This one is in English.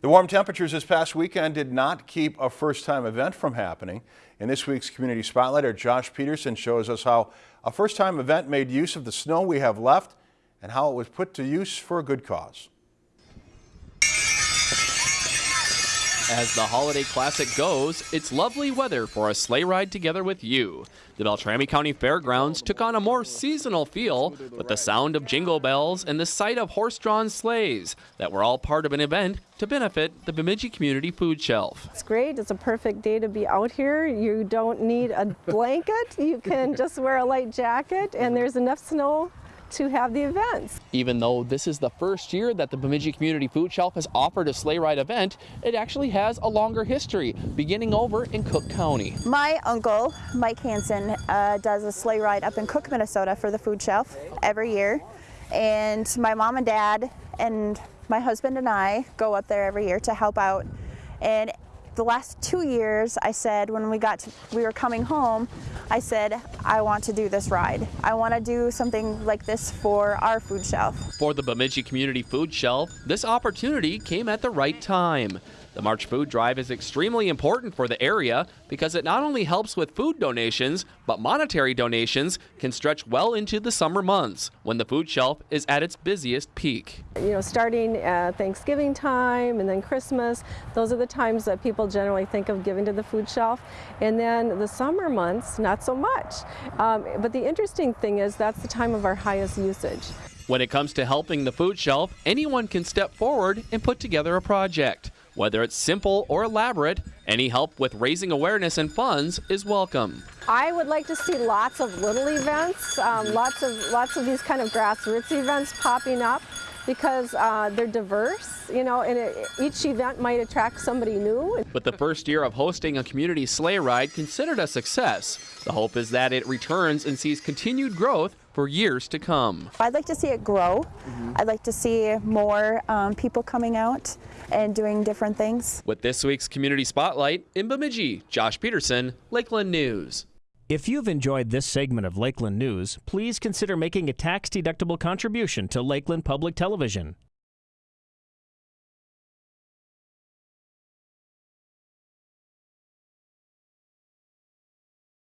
The warm temperatures this past weekend did not keep a first-time event from happening. In this week's Community Spotlight, our Josh Peterson shows us how a first-time event made use of the snow we have left and how it was put to use for a good cause. As the holiday classic goes, it's lovely weather for a sleigh ride together with you. The Beltrami County Fairgrounds took on a more seasonal feel with the sound of jingle bells and the sight of horse-drawn sleighs that were all part of an event to benefit the Bemidji Community Food Shelf. It's great. It's a perfect day to be out here. You don't need a blanket. You can just wear a light jacket and there's enough snow to have the events. Even though this is the first year that the Bemidji Community Food Shelf has offered a sleigh ride event, it actually has a longer history, beginning over in Cook County. My uncle, Mike Hansen, uh, does a sleigh ride up in Cook, Minnesota for the food shelf every year. And my mom and dad and my husband and I go up there every year to help out. And the last two years, I said when we got to, we were coming home, I said, I want to do this ride. I want to do something like this for our food shelf. For the Bemidji Community Food Shelf, this opportunity came at the right time. The March Food Drive is extremely important for the area because it not only helps with food donations, but monetary donations can stretch well into the summer months when the food shelf is at its busiest peak. You know, starting at Thanksgiving time and then Christmas, those are the times that people generally think of giving to the food shelf. And then the summer months, not so much. Um, but the interesting thing is that's the time of our highest usage. When it comes to helping the food shelf, anyone can step forward and put together a project. Whether it's simple or elaborate, any help with raising awareness and funds is welcome. I would like to see lots of little events, um, lots of lots of these kind of grassroots events popping up because uh, they're diverse, you know, and it, each event might attract somebody new. With the first year of hosting a community sleigh ride considered a success, the hope is that it returns and sees continued growth for years to come. I'd like to see it grow. Mm -hmm. I'd like to see more um, people coming out and doing different things. With this week's Community Spotlight in Bemidji, Josh Peterson, Lakeland News. If you've enjoyed this segment of Lakeland News, please consider making a tax-deductible contribution to Lakeland Public Television.